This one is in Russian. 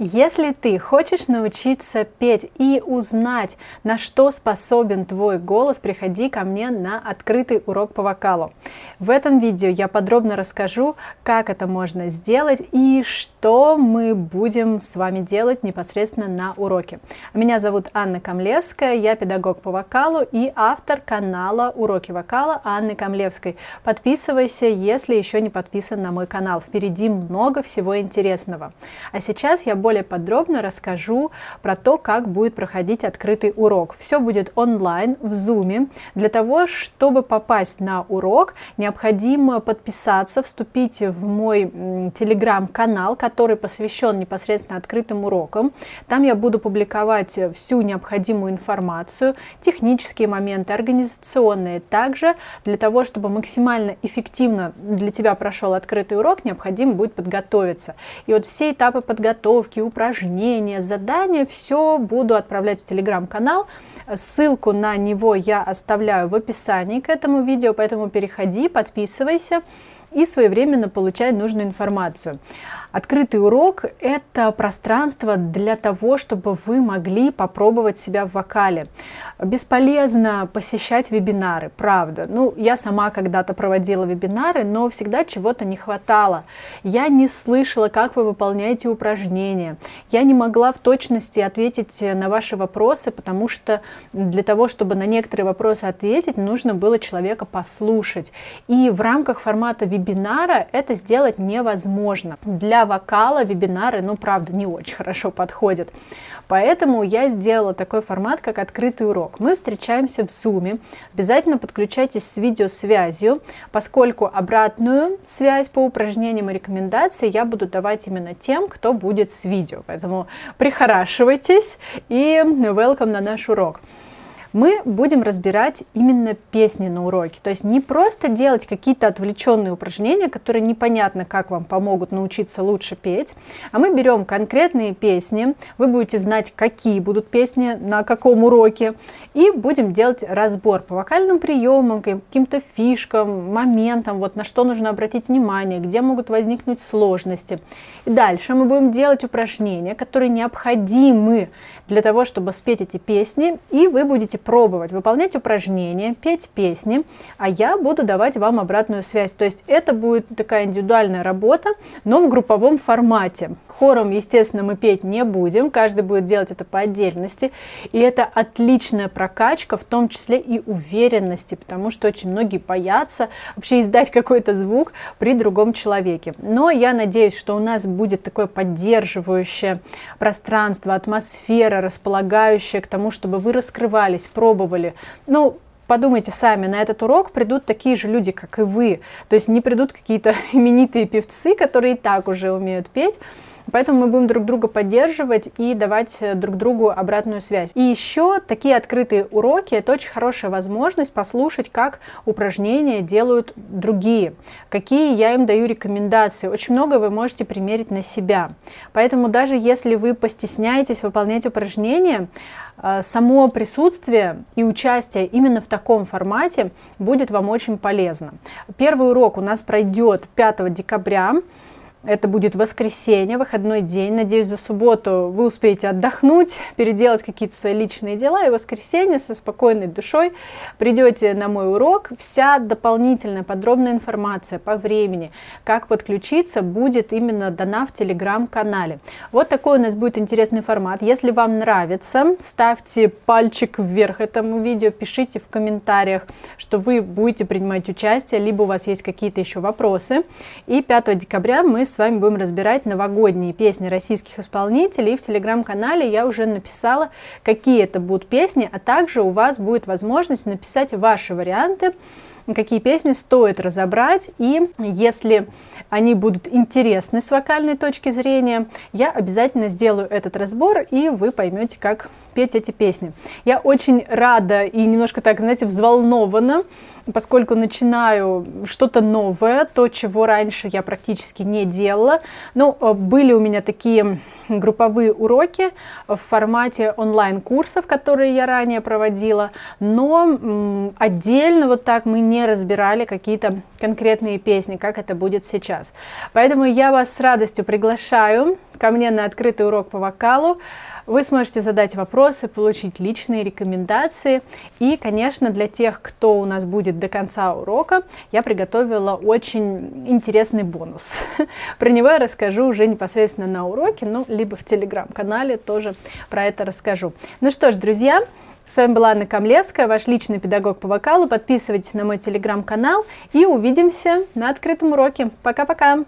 Если ты хочешь научиться петь и узнать, на что способен твой голос, приходи ко мне на открытый урок по вокалу. В этом видео я подробно расскажу, как это можно сделать и что мы будем с вами делать непосредственно на уроке. Меня зовут Анна Камлевская, я педагог по вокалу и автор канала «Уроки вокала» Анны Камлевской. Подписывайся, если еще не подписан на мой канал. Впереди много всего интересного. А сейчас я более подробно расскажу про то, как будет проходить открытый урок. Все будет онлайн, в Zoom. Для того, чтобы попасть на урок, необходимо подписаться, вступить в мой телеграм-канал, который посвящен непосредственно открытым урокам. Там я буду публиковать всю необходимую информацию, технические моменты, организационные. Также для того, чтобы максимально эффективно для тебя прошел открытый урок, необходимо будет подготовиться. И вот все этапы подготовки, уроки, упражнения, задания, все буду отправлять в телеграм-канал. Ссылку на него я оставляю в описании к этому видео, поэтому переходи, подписывайся и своевременно получай нужную информацию. Открытый урок – это пространство для того, чтобы вы могли попробовать себя в вокале. Бесполезно посещать вебинары, правда. Ну, я сама когда-то проводила вебинары, но всегда чего-то не хватало. Я не слышала, как вы выполняете упражнения. Я не могла в точности ответить на ваши вопросы, потому что для того, чтобы на некоторые вопросы ответить, нужно было человека послушать. И в рамках формата вебинара это сделать невозможно. Для вокала вебинары, ну, правда, не очень хорошо подходят. Поэтому я сделала такой формат, как открытый урок. Мы встречаемся в Zoom. Обязательно подключайтесь с видеосвязью, поскольку обратную связь по упражнениям и рекомендации я буду давать именно тем, кто будет с видео. Поэтому прихорашивайтесь и welcome на наш урок мы будем разбирать именно песни на уроке. То есть не просто делать какие-то отвлеченные упражнения, которые непонятно, как вам помогут научиться лучше петь, а мы берем конкретные песни, вы будете знать, какие будут песни, на каком уроке, и будем делать разбор по вокальным приемам, каким-то фишкам, моментам, вот на что нужно обратить внимание, где могут возникнуть сложности. И дальше мы будем делать упражнения, которые необходимы для того, чтобы спеть эти песни, и вы будете пробовать выполнять упражнения, петь песни, а я буду давать вам обратную связь. То есть это будет такая индивидуальная работа, но в групповом формате. Хором, естественно, мы петь не будем, каждый будет делать это по отдельности. И это отличная прокачка, в том числе и уверенности, потому что очень многие боятся вообще издать какой-то звук при другом человеке. Но я надеюсь, что у нас будет такое поддерживающее пространство, атмосфера, располагающая к тому, чтобы вы раскрывались, пробовали. Ну, подумайте сами, на этот урок придут такие же люди, как и вы. То есть не придут какие-то именитые певцы, которые и так уже умеют петь, Поэтому мы будем друг друга поддерживать и давать э, друг другу обратную связь. И еще такие открытые уроки – это очень хорошая возможность послушать, как упражнения делают другие, какие я им даю рекомендации. Очень много вы можете примерить на себя. Поэтому даже если вы постесняетесь выполнять упражнения, э, само присутствие и участие именно в таком формате будет вам очень полезно. Первый урок у нас пройдет 5 декабря. Это будет воскресенье, выходной день. Надеюсь, за субботу вы успеете отдохнуть, переделать какие-то свои личные дела. И в воскресенье со спокойной душой придете на мой урок. Вся дополнительная подробная информация по времени, как подключиться, будет именно дана в телеграм-канале. Вот такой у нас будет интересный формат. Если вам нравится, ставьте пальчик вверх этому видео, пишите в комментариях, что вы будете принимать участие, либо у вас есть какие-то еще вопросы. И 5 декабря мы с вами будем разбирать новогодние песни российских исполнителей. И в телеграм-канале я уже написала, какие это будут песни, а также у вас будет возможность написать ваши варианты, какие песни стоит разобрать. И если они будут интересны с вокальной точки зрения, я обязательно сделаю этот разбор, и вы поймете, как петь эти песни. Я очень рада и немножко так, знаете, взволнована, поскольку начинаю что-то новое, то, чего раньше я практически не делала. Ну, э, были у меня такие групповые уроки в формате онлайн-курсов, которые я ранее проводила, но отдельно вот так мы не разбирали какие-то конкретные песни, как это будет сейчас. Поэтому я вас с радостью приглашаю ко мне на открытый урок по вокалу. Вы сможете задать вопросы, получить личные рекомендации. И, конечно, для тех, кто у нас будет до конца урока, я приготовила очень интересный бонус. Про него я расскажу уже непосредственно на уроке, ну, либо в телеграм-канале тоже про это расскажу. Ну что ж, друзья, с вами была Анна Камлевская, ваш личный педагог по вокалу. Подписывайтесь на мой телеграм-канал и увидимся на открытом уроке. Пока-пока!